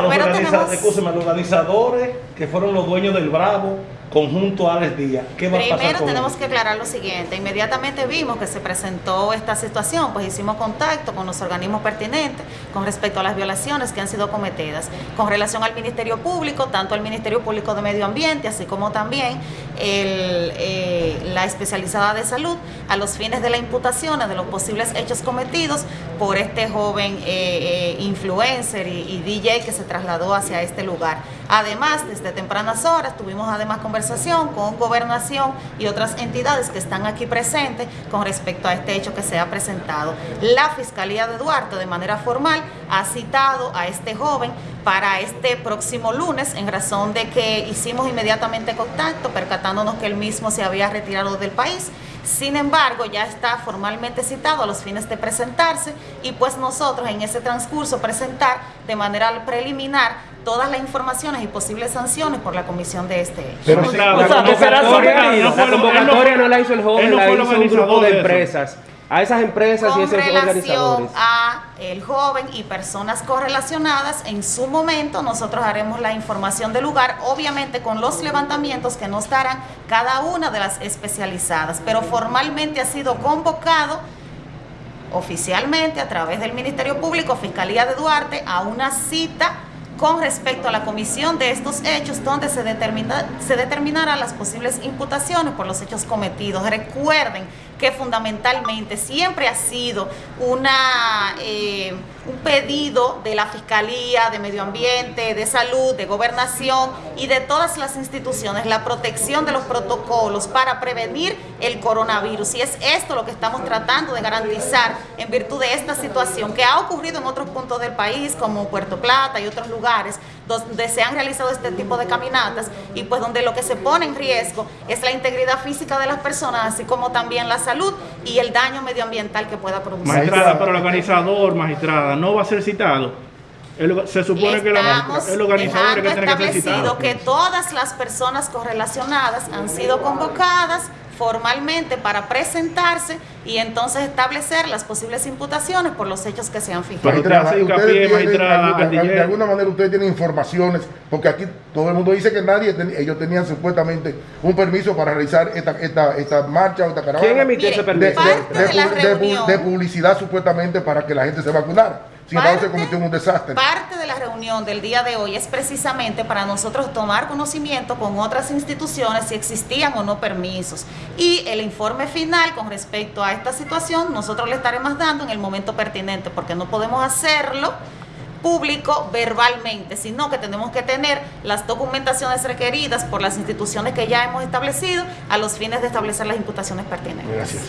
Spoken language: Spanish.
A los, organiza- tenemos- los organizadores que fueron los dueños del Bravo, conjunto Alex Díaz, ¿qué va a pasar Primero con tenemos que aclarar lo siguiente. Inmediatamente vimos que se presentó esta situación, pues hicimos contacto con los organismos pertinentes con respecto a las violaciones que han sido cometidas. Con relación al Ministerio Público, tanto el Ministerio Público de Medio Ambiente, así como también el, eh, la especializada de salud, a los fines de la imputación de los posibles hechos cometidos por este joven eh, eh, influencer y, y DJ que se trasladó hacia este lugar. Además, desde tempranas horas tuvimos además conversación con gobernación y otras entidades que están aquí presentes con respecto a este hecho que se ha presentado. La Fiscalía de Duarte de manera formal ha citado a este joven para este próximo lunes en razón de que hicimos inmediatamente contacto percatándonos que él mismo se había retirado del país. Sin embargo, ya está formalmente citado a los fines de presentarse y pues nosotros en ese transcurso presentar de manera preliminar todas las informaciones y posibles sanciones por la comisión de este hecho. Pero sí, sea, la o sea, que será. La fue lo- él no convocatoria no la hizo el joven, no la hizo un grupo de empresas. A esas empresas y con esos relación organizadores. a el joven y personas correlacionadas, en su momento nosotros haremos la información del lugar, obviamente con los levantamientos que nos darán cada una de las especializadas, pero formalmente ha sido convocado oficialmente a través del Ministerio Público, Fiscalía de Duarte, a una cita con respecto a la comisión de estos hechos donde se, determina, se determinarán las posibles imputaciones por los hechos cometidos. Recuerden que fundamentalmente siempre ha sido una, eh, un pedido de la Fiscalía, de Medio Ambiente, de Salud, de Gobernación y de todas las instituciones, la protección de los protocolos para prevenir el coronavirus. Y es esto lo que estamos tratando de garantizar en virtud de esta situación que ha ocurrido en otros puntos del país, como Puerto Plata y otros lugares, donde se han realizado este tipo de caminatas y pues donde lo que se pone en riesgo es la integridad física de las personas, así como también la salud y el daño medioambiental que pueda producir. Magistrada, pero el organizador, magistrada, no va a ser citado. El- se supone que la- el organizador es que tiene que ser establecido citado. que todas las personas correlacionadas han sido convocadas formalmente para presentarse y entonces establecer las posibles imputaciones por los hechos que se han fijado. Magistrada, ustedes tienen de, alguna manera ustedes tienen informaciones, porque aquí todo el mundo dice que nadie, ten- ellos tenían supuestamente un permiso para realizar esta, esta, esta marcha o esta caravana. ¿Quién emitió ese de, permiso? de de publicidad supuestamente para que la gente se vacunara. Sin embargo, se Parte- cometió un desastre. Parte de la reunión del día de hoy es precisamente para nosotros tomar conocimiento con otras instituciones si existían o no permisos. Y el informe final con respecto a esta situación nosotros le estaremos dando en el momento pertinente porque no podemos hacerlo público verbalmente, sino que tenemos que tener las documentaciones requeridas por las instituciones que ya hemos establecido a los fines de establecer las imputaciones pertinentes. Gracias.